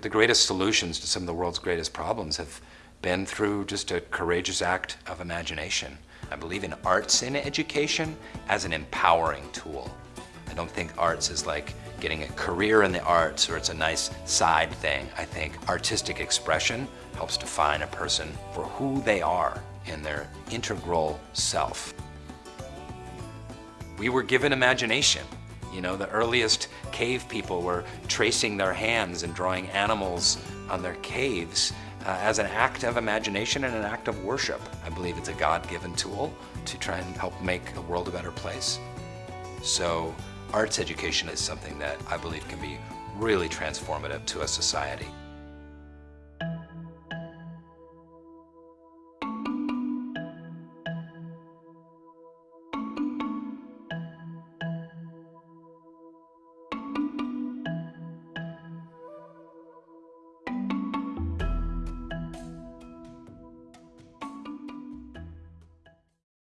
The greatest solutions to some of the world's greatest problems have been through just a courageous act of imagination. I believe in arts in education as an empowering tool. I don't think arts is like getting a career in the arts or it's a nice side thing. I think artistic expression helps define a person for who they are in their integral self. We were given imagination. You know, the earliest cave people were tracing their hands and drawing animals on their caves uh, as an act of imagination and an act of worship. I believe it's a God-given tool to try and help make the world a better place. So arts education is something that I believe can be really transformative to a society.